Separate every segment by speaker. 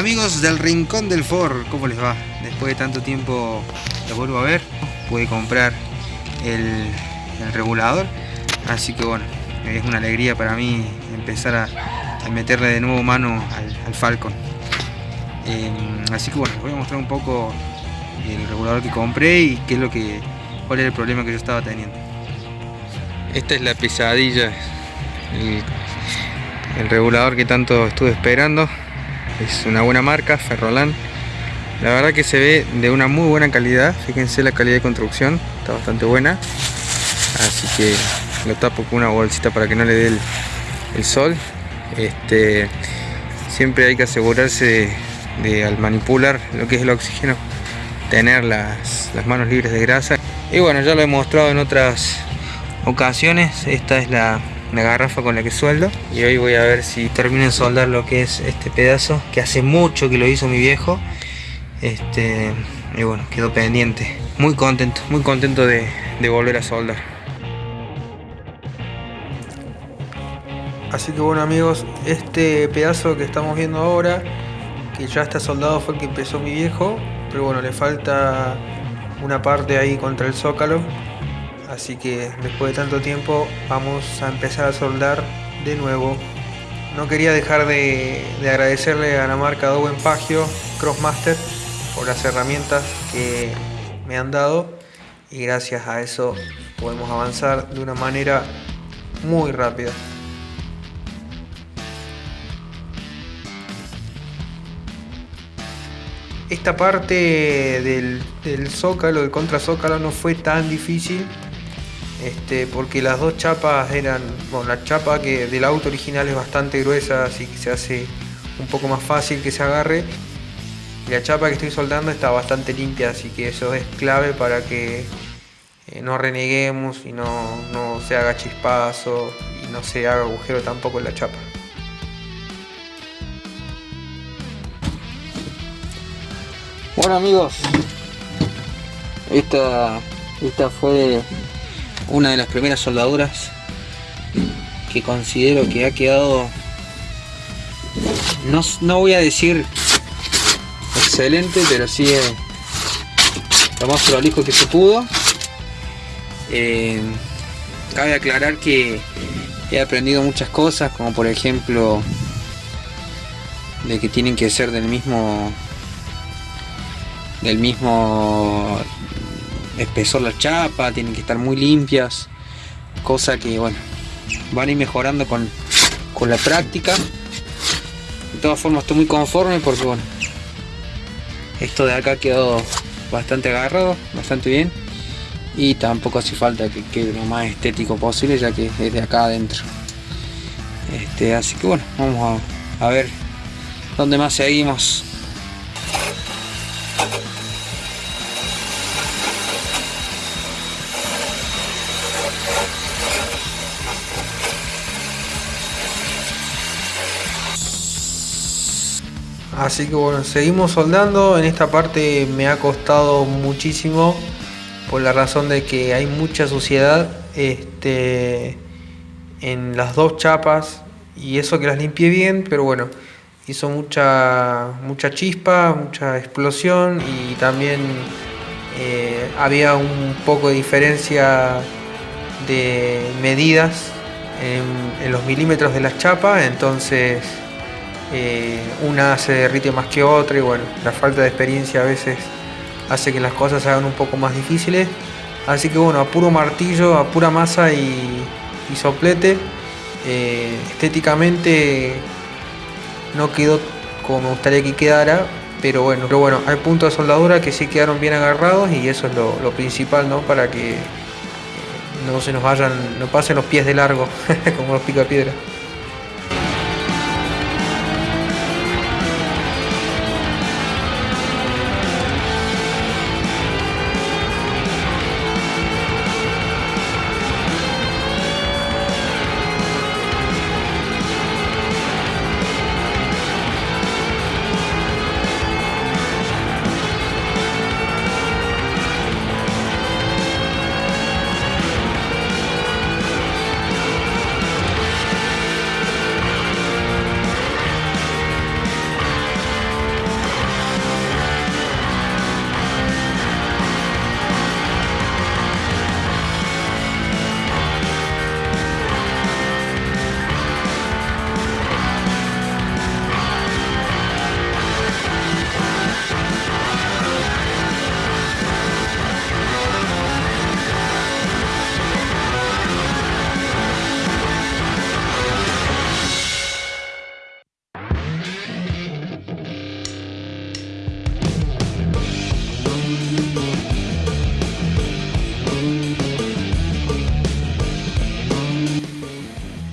Speaker 1: Amigos del Rincón del Ford, ¿cómo les va? Después de tanto tiempo los vuelvo a ver. Pude comprar el, regulador. Así que bueno, es una alegría para mí empezar a, meterle de nuevo mano al, Falcon. Em, así que bueno, les voy a mostrar un poco el regulador que compré y qué es lo que, cuál es el problema que yo estaba teniendo. Esta es la pesadilla, el regulador que tanto estuve esperando es una buena marca, Ferrolan la verdad que se ve de una muy buena calidad. Fíjense la calidad de construcción está bastante buena. Así que lo tapo con una bolsita para que no le dé el, sol. Este siempre hay que asegurarse de, al manipular lo que es el oxígeno tener las, las manos libres de grasa. Y bueno ya lo he mostrado en otras ocasiones. Esta es la una garrafa con la que sueldo. Y hoy voy a ver si termino de soldar lo que es este pedazo que hace mucho que lo hizo mi viejo. Este y bueno quedó pendiente. Muy contento muy contento de, volver a soldar. Así que bueno amigos este pedazo que estamos viendo ahora que ya está soldado fue el que empezó mi viejo pero bueno le falta una parte ahí contra el zócalo así que después de tanto tiempo vamos a empezar a soldar de nuevo. No quería dejar de, agradecerle a la marca Dowen Pagio Crossmaster por las herramientas que me han dado. Y gracias a eso podemos avanzar de una manera muy rápida. Esta parte del, del zócalo, del contrazócalo no fue tan difícil este, porque las dos chapas eran, bueno, la chapa que del auto original es bastante gruesa, así que se hace un poco más fácil que se agarre. Y la chapa que estoy soldando está bastante limpia, así que eso es clave para que eh, no reneguemos y no, no se haga chispazo y no se haga agujero tampoco en la chapa. Bueno amigos, esta, esta fue una de las primeras soldaduras que considero que ha quedado no, voy a decir excelente pero sí lo más prolijo que se pudo. Eh, cabe aclarar que he aprendido muchas cosas como por ejemplo de que tienen que ser del mismo del mismo espesor la chapa, tienen que estar muy limpias, cosa que bueno, van a ir mejorando con, la práctica. De todas formas estoy muy conforme porque bueno, esto de acá quedó bastante agarrado, bastante bien y tampoco hace falta que quede lo más estético posible ya que es de acá adentro. Este, así que bueno, vamos a, a ver dónde más seguimos Así que bueno, seguimos soldando. En esta parte me ha costado muchísimo por la razón de que hay mucha suciedad este, en las dos chapas y eso que las limpié bien, pero bueno, hizo mucha, mucha chispa, mucha explosión y también eh, había un poco de diferencia de medidas en, en los milímetros de las chapas, entonces eh, una se derrite más que otra y bueno, la falta de experiencia a veces hace que las cosas se hagan un poco más difíciles. Así que bueno, a puro martillo, a pura masa y, soplete, eh, estéticamente no quedó como me gustaría que quedara, pero bueno, pero bueno, hay puntos de soldadura que sí quedaron bien agarrados y eso es lo, principal, ¿no? Para que no se nos vayan, no pasen los pies de largo, como los pica piedra.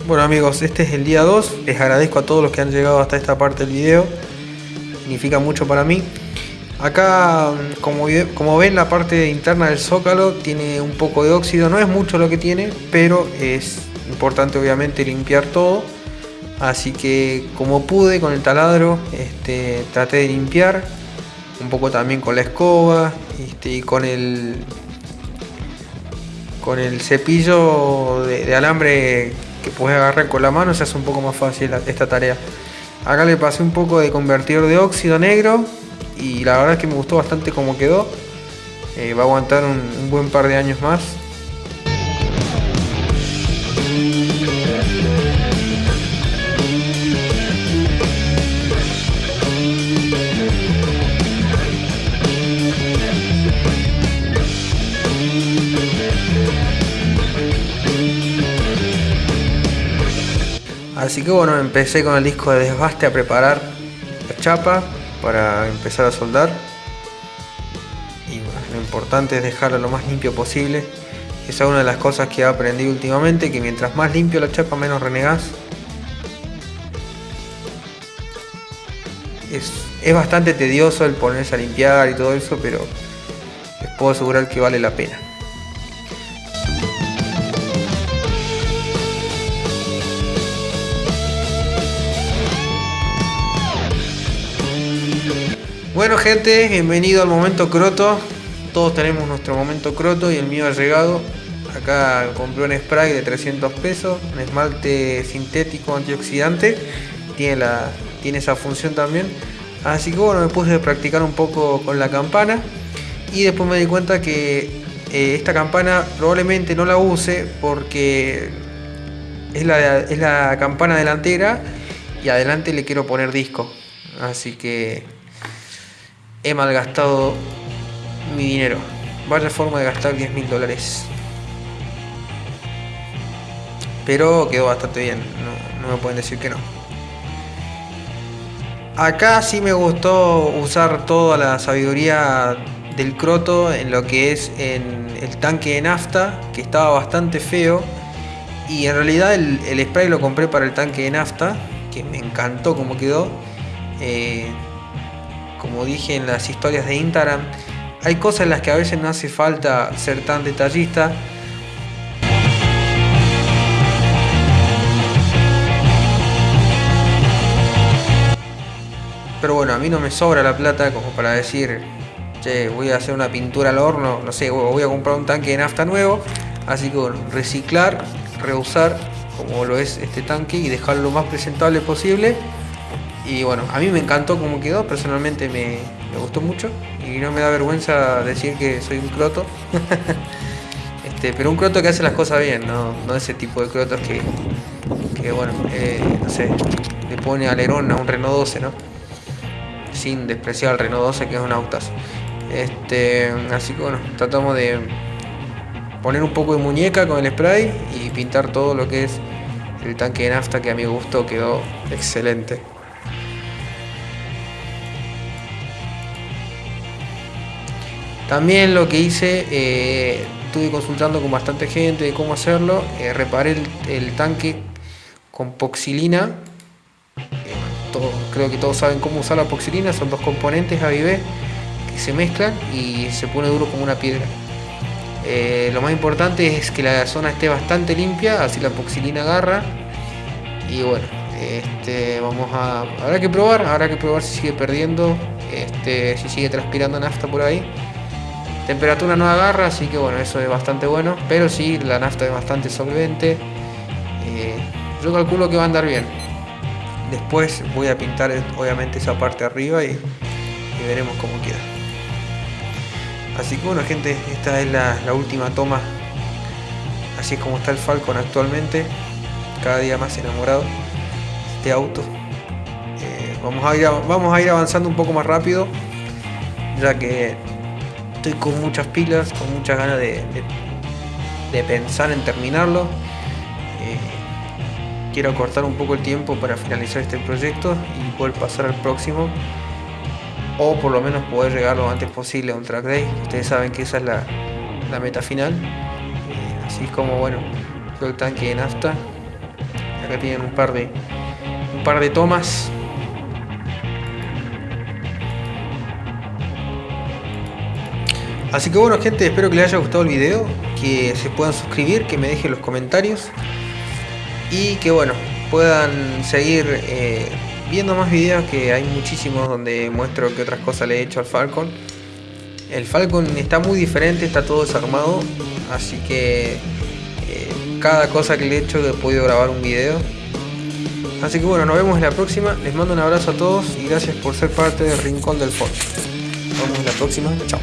Speaker 1: Bueno amigos, este es el día 2. Les agradezco a todos los que han llegado hasta esta parte del video. Significa mucho para mí. Acá, como, como ven, la parte interna del zócalo tiene un poco de óxido. No es mucho lo que tiene, pero es importante obviamente limpiar todo. Así que como pude con el taladro, este, traté de limpiar. Un poco también con la escoba este, y con el con el cepillo de, alambre que puedes agarrar con la mano se hace un poco más fácil esta tarea. Acá le pasé un poco de convertidor de óxido negro y la verdad es que me gustó bastante cómo quedó. Eh, va a aguantar un buen par de años más. Así que bueno, empecé con el disco de desbaste a preparar la chapa para empezar a soldar. Y lo importante es dejarla lo más limpio posible. Esa es una de las cosas que he aprendido últimamente, que mientras más limpio la chapa menos renegas. Es, es bastante tedioso el ponerse a limpiar y todo eso, pero les puedo asegurar que vale la pena. Bueno gente, bienvenido al momento croto. Todos tenemos nuestro momento croto y el mío ha llegado. Acá compré un spray de 300 pesos, un esmalte sintético antioxidante. Tiene, la, tiene esa función también. Así que bueno, me puse a practicar un poco con la campana. Y después me di cuenta que eh, esta campana probablemente no la use porque es la, es la campana delantera y adelante le quiero poner disco. Así que he malgastado mi dinero. Vaya forma de gastar 10 mil dólares. Pero quedó bastante bien, no, me pueden decir que no. Acá sí me gustó usar toda la sabiduría del croto en lo que es en el tanque de nafta, que estaba bastante feo. Y en realidad el, spray lo compré para el tanque de nafta, que me encantó como quedó. Eh, como dije en las historias de Instagram, hay cosas en las que a veces no hace falta ser tan detallista. Pero bueno, a mí no me sobra la plata como para decir, voy a hacer una pintura al horno, no sé, voy a comprar un tanque de nafta nuevo. Así que reciclar, reusar como lo es este tanque y dejarlo lo más presentable posible y bueno, a mí me encantó cómo quedó, personalmente me, gustó mucho y no me da vergüenza decir que soy un croto. este, pero un croto que hace las cosas bien, no, no ese tipo de crotos que, que bueno, eh, no sé, le pone alerón a un Renault 12, ¿no? Sin despreciar al Renault 12 que es un autas. Este, así que bueno, tratamos de poner un poco de muñeca con el spray y pintar todo lo que es el tanque de nafta que a mi gusto quedó excelente. También lo que hice, eh, estuve consultando con bastante gente de cómo hacerlo, eh, reparé el, tanque con poxilina, eh, creo que todos saben cómo usar la poxilina, son dos componentes A y que se mezclan y se pone duro como una piedra. lo más importante es que la zona esté bastante limpia, así la poxilina agarra y bueno, este, vamos a, habrá que probar, habrá que probar si sigue perdiendo, este, si sigue transpirando nafta por ahí. Temperatura no agarra, así que bueno, eso es bastante bueno. Pero sí, la nafta es bastante solvente. Eh, yo calculo que va a andar bien. Después voy a pintar obviamente esa parte arriba y, veremos cómo queda. Así que bueno gente, esta es la, última toma. Así es como está el Falcon actualmente. Cada día más enamorado de este auto. Eh, vamos, a ir, vamos a ir avanzando un poco más rápido. Ya que estoy con muchas pilas, con muchas ganas de, pensar en terminarlo. Eh, quiero cortar un poco el tiempo para finalizar este proyecto y poder pasar al próximo. O por lo menos poder llegar lo antes posible a un track day. Ustedes saben que esa es la, meta final. Eh, así como bueno, el tanque de nafta. Acá tienen un par de, un par de tomas. Así que bueno gente, espero que les haya gustado el video, que se puedan suscribir, que me dejen los comentarios y que bueno, puedan seguir eh, viendo más videos que hay muchísimos donde muestro que otras cosas le he hecho al Falcon. El Falcon está muy diferente, está todo desarmado, así que eh, cada cosa que le he hecho he podido grabar un video. Así que bueno, nos vemos en la próxima, les mando un abrazo a todos y gracias por ser parte del Rincón del Ford. Nos vemos en la próxima, chao.